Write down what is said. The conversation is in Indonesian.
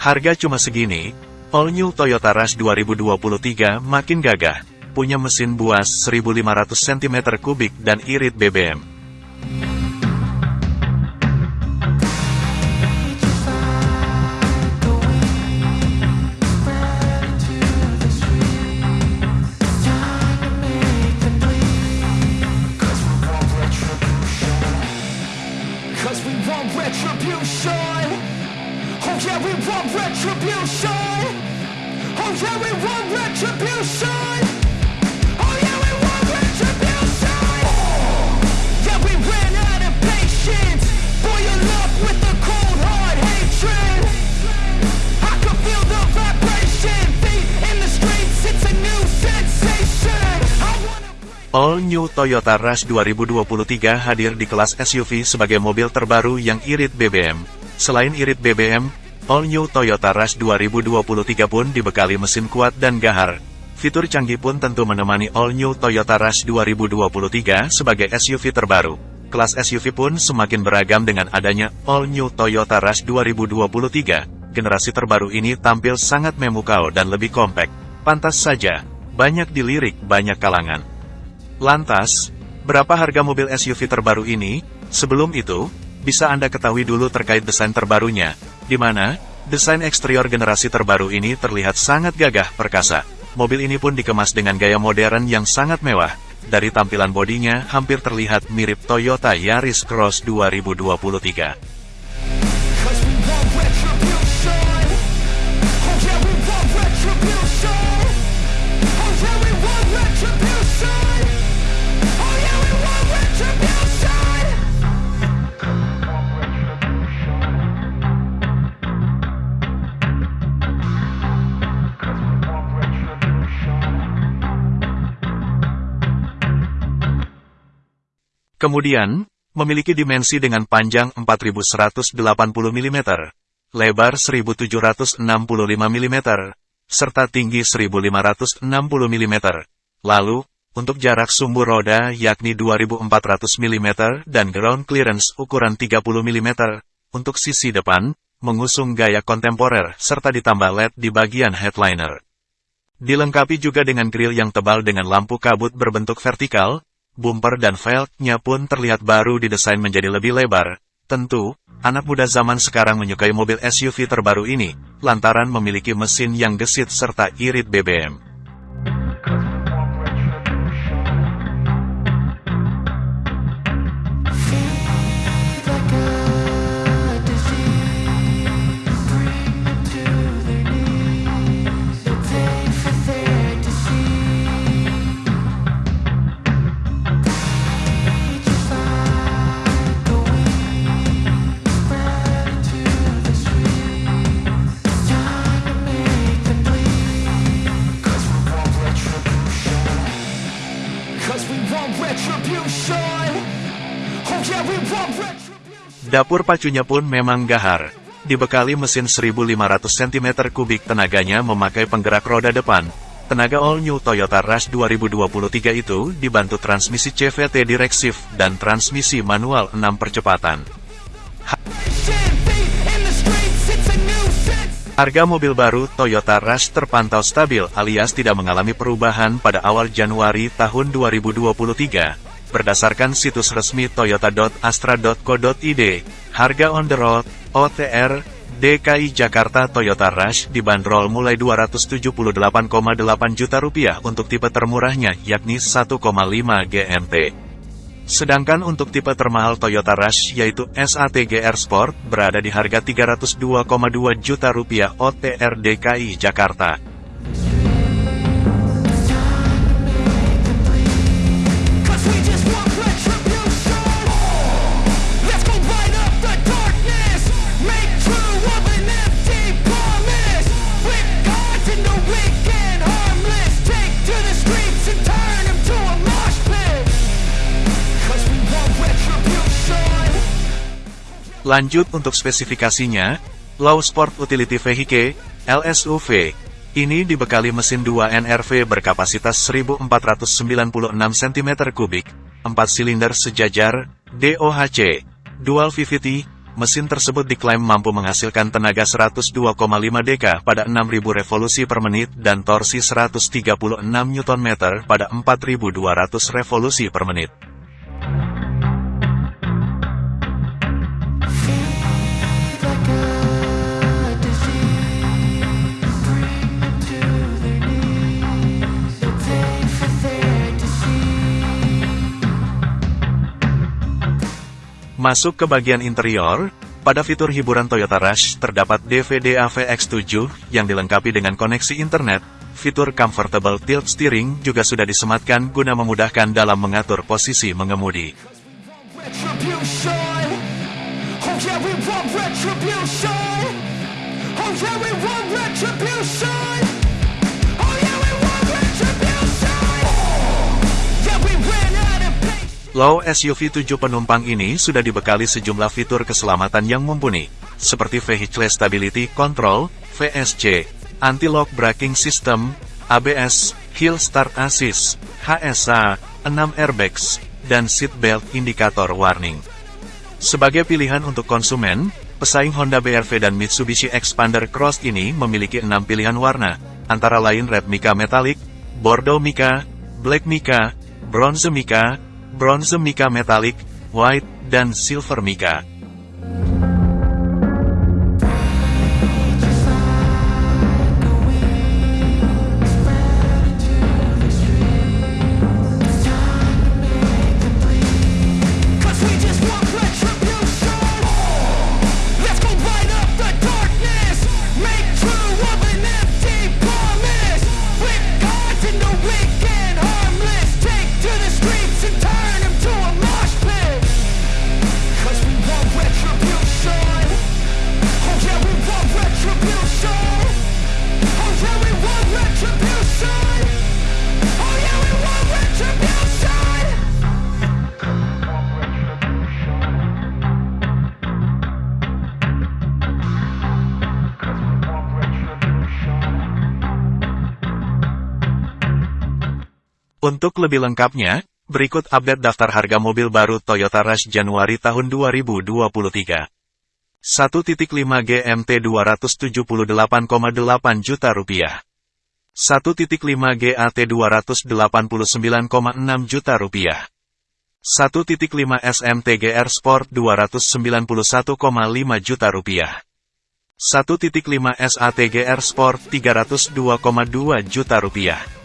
Harga cuma segini, All New Toyota Rush 2023 makin gagah, punya mesin buas 1500 cm3 dan irit BBM. Oh yeah, we want retribution. Oh yeah, we want retribution. All New Toyota Rush 2023 hadir di kelas SUV sebagai mobil terbaru yang irit BBM. Selain irit BBM, All New Toyota Rush 2023 pun dibekali mesin kuat dan gahar. Fitur canggih pun tentu menemani All New Toyota Rush 2023 sebagai SUV terbaru. Kelas SUV pun semakin beragam dengan adanya All New Toyota Rush 2023. Generasi terbaru ini tampil sangat memukau dan lebih kompak. Pantas saja, banyak dilirik banyak kalangan. Lantas, berapa harga mobil SUV terbaru ini? Sebelum itu, bisa Anda ketahui dulu terkait desain terbarunya, di mana desain eksterior generasi terbaru ini terlihat sangat gagah perkasa. Mobil ini pun dikemas dengan gaya modern yang sangat mewah. Dari tampilan bodinya, hampir terlihat mirip Toyota Yaris Cross 2023. Kemudian, memiliki dimensi dengan panjang 4180 mm, lebar 1765 mm, serta tinggi 1560 mm. Lalu, untuk jarak sumbu roda yakni 2400 mm dan ground clearance ukuran 30 mm, untuk sisi depan, mengusung gaya kontemporer serta ditambah LED di bagian headliner. Dilengkapi juga dengan grill yang tebal dengan lampu kabut berbentuk vertikal, bumper dan velgnya pun terlihat baru didesain menjadi lebih lebar. Tentu, anak muda zaman sekarang menyukai mobil SUV terbaru ini, lantaran memiliki mesin yang gesit serta irit BBM. Dapur pacunya pun memang gahar. Dibekali mesin 1500 cm3 tenaganya memakai penggerak roda depan. Tenaga all new Toyota Rush 2023 itu dibantu transmisi CVT direksif dan transmisi manual 6 percepatan. Harga mobil baru Toyota Rush terpantau stabil alias tidak mengalami perubahan pada awal Januari tahun 2023. Berdasarkan situs resmi toyota.astra.co.id, harga on the road, OTR, DKI Jakarta Toyota Rush dibanderol mulai 278,8 juta rupiah untuk tipe termurahnya yakni 1,5 GMT. Sedangkan untuk tipe termahal Toyota Rush yaitu SATGR Sport berada di harga 302,2 juta rupiah OTR DKI Jakarta. Lanjut untuk spesifikasinya, Low Sport Utility Vehicle, LSUV, ini dibekali mesin 2 NRV berkapasitas 1496 cm3, 4 silinder sejajar, DOHC, Dual VVT, Mesin tersebut diklaim mampu menghasilkan tenaga 102,5 dk pada 6000 revolusi per menit dan torsi 136 Nm pada 4200 revolusi per menit. Masuk ke bagian interior, pada fitur hiburan Toyota Rush terdapat DVD AVX7 yang dilengkapi dengan koneksi internet. Fitur Comfortable Tilt Steering juga sudah disematkan guna memudahkan dalam mengatur posisi mengemudi. Oh Low SUV 7 penumpang ini sudah dibekali sejumlah fitur keselamatan yang mumpuni, seperti Vehicle Stability Control, VSC, Anti-Lock Braking System, ABS, Hill Start Assist, HSA, 6 airbags, dan seatbelt indikator warning. Sebagai pilihan untuk konsumen, pesaing Honda BRV dan Mitsubishi Expander Cross ini memiliki enam pilihan warna, antara lain Red Mica Metallic, Bordeaux Mica, Black Mica, Bronze Mica, Bronze Mica Metallic, White, dan Silver Mica. Untuk lebih lengkapnya, berikut update daftar harga mobil baru Toyota Rush Januari tahun 2023. 1.5 GMT 278,8 juta rupiah. 1.5 GAT 289,6 juta rupiah. 1.5 SMT GR Sport 291,5 juta rupiah. 1.5 SAT GR Sport 302,2 juta rupiah.